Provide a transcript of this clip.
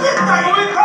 ¡Esta